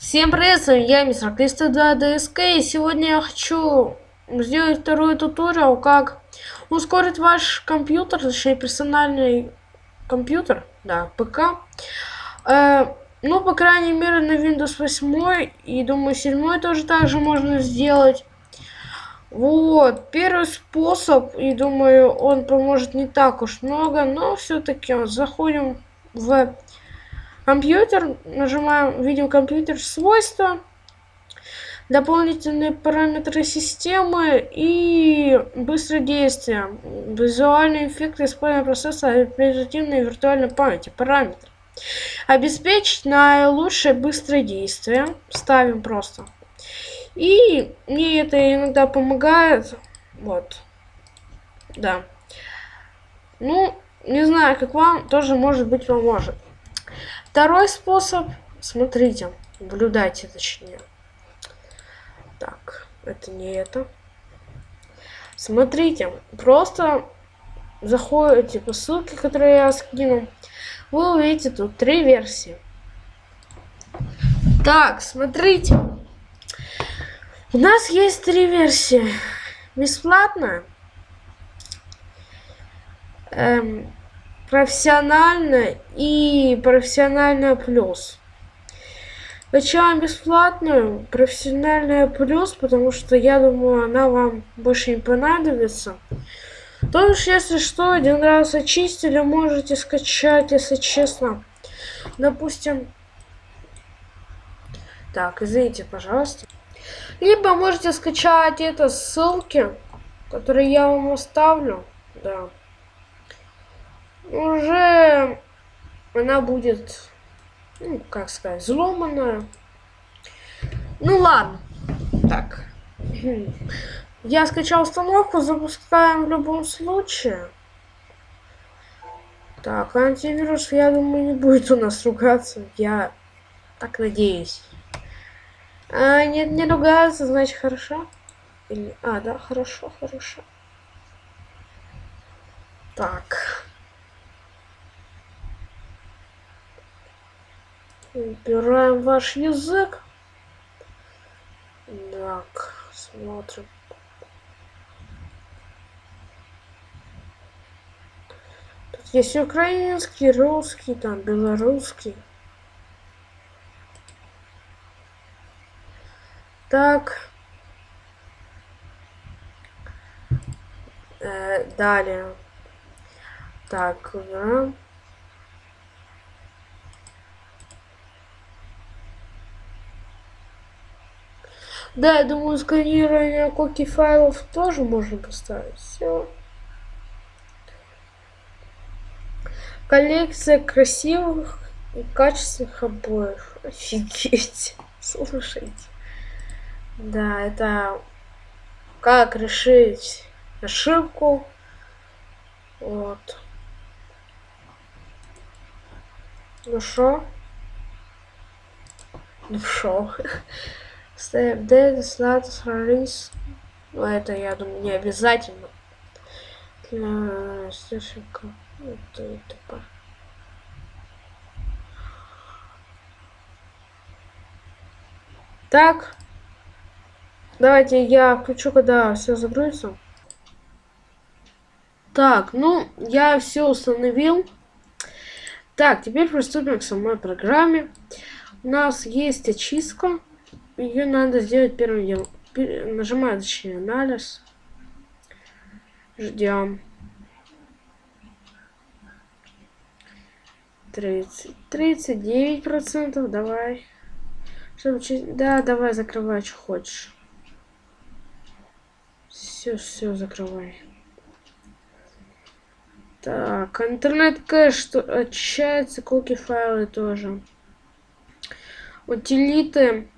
Всем привет, с вами я, мистер Криста 2 ДСК, и сегодня я хочу сделать второй туториал, как ускорить ваш компьютер, точнее персональный компьютер, да, ПК. Э, ну, по крайней мере, на Windows 8 и, думаю, 7 тоже так же можно сделать. Вот, первый способ, и думаю, он поможет не так уж много, но все-таки заходим в компьютер, нажимаем, видим компьютер, свойства, дополнительные параметры системы и быстродействие, визуальные эффекты использования процесса оперативной и виртуальной памяти, параметры. Обеспечить наилучшее быстродействие, ставим просто. И мне это иногда помогает, вот, да. Ну, не знаю, как вам, тоже может быть поможет. Второй способ, смотрите, наблюдайте точнее. Так, это не это. Смотрите, просто заходите по ссылке, которую я скину. Вы увидите тут три версии. Так, смотрите. У нас есть три версии. Бесплатная. Эм, профессионально и профессионально плюс. Начало бесплатную, профессиональная плюс, потому что я думаю, она вам больше не понадобится. То уж если что, один раз очистили, можете скачать, если честно. Допустим, так, извините, пожалуйста. Либо можете скачать это ссылки, которые я вам оставлю. Да уже она будет, ну, как сказать, взломанная. Ну ладно. Так. Я скачал установку, запускаем в любом случае. Так, антивирус, я думаю, не будет у нас ругаться. Я так надеюсь. А, нет, не ругается, значит, хорошо. Или... А, да, хорошо, хорошо. Так. Убираем ваш язык. Так, смотрим. Тут есть украинский, русский, там белорусский. Так. Э, далее. Так, да. Да, я думаю, сканирование коки файлов тоже можно поставить. Все. Коллекция красивых и качественных обоев. Офигеть. Слушайте. Да, это как решить ошибку. Вот. Ну шо? Ну шо? Step Dead, Status, Release. Ну, это, я думаю, не обязательно. Для источника. Это, это, Так. Давайте я включу, когда все загрузится. Так, ну, я все установил. Так, теперь приступим к самой программе. У нас есть очистка ее надо сделать первым делом. Нажимаю точнее анализ. Ждем. 30. 39 процентов. Давай. Чтобы... Да, давай, закрывай, что хочешь. Все, все, закрывай. Так, интернет кэш что очищается, куки файлы тоже. Утилиты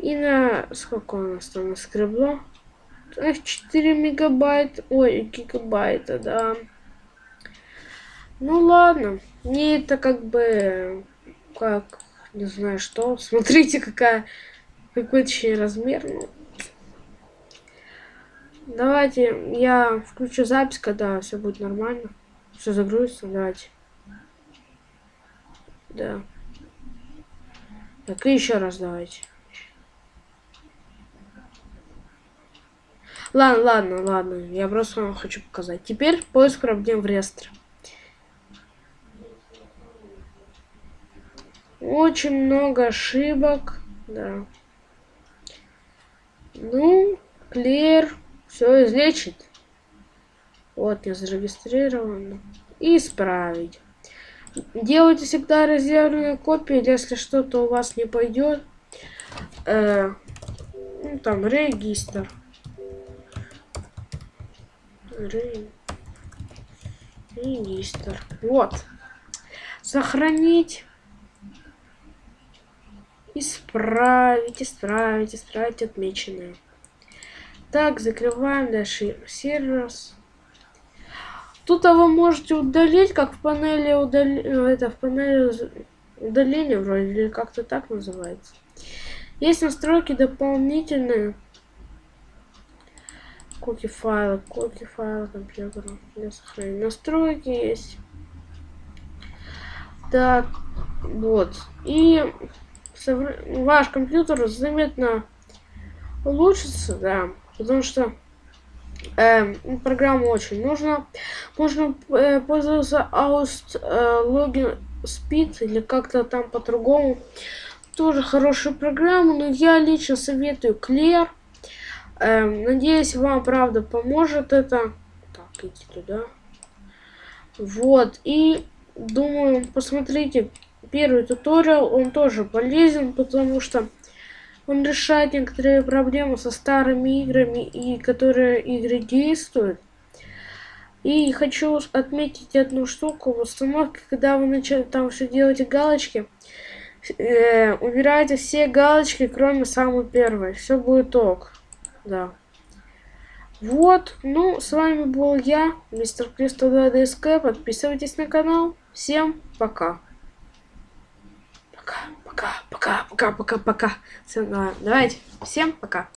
и на... Сколько у нас там наскребло? Эх, 4 мегабайта. Ой, гигабайта, да. Ну ладно. Мне это как бы... Как... Не знаю что. Смотрите, какая... Какой точнее размер. Ну, давайте я включу запись, когда все будет нормально. Все загрузится. Давайте. Да. Так, и еще раз давайте. Ладно, ладно, ладно. Я просто вам хочу показать. Теперь поиск проблем в реестре. Очень много ошибок. Да. Ну, клер все излечит. Вот, я зарегистрирован. Исправить. Делайте всегда резервные копии, если что-то у вас не пойдет. Э, ну, там, регистр. Регистр. Вот. Сохранить. Исправить, исправить, исправить отмеченное. Так, закрываем дальше сервер. Тут а вы можете удалить, как в панели удали... это в панели удаления вроде, или как-то так называется. Есть настройки дополнительные. Коки файлы, коки файлы компьютера для сохранения. Настройки есть. Так, вот. И ваш компьютер заметно улучшится, да, потому что э, программа очень нужна. Можно э, пользоваться Aust э, Login Speed или как-то там по-другому. Тоже хорошая программа, но я лично советую Clear. Э, надеюсь, вам правда поможет это. Так, иди туда. Вот, и думаю, посмотрите первый туториал, он тоже полезен, потому что он решает некоторые проблемы со старыми играми, и которые игры действуют. И хочу отметить одну штуку в установке, когда вы начали там все делаете галочки, э, убирайте все галочки, кроме самой первой. Все будет ок. Да. Вот, ну, с вами был я, мистер Кристо 2 ДСК. Подписывайтесь на канал. Всем пока. Пока, пока, пока, пока, пока, пока. Давайте. Всем пока.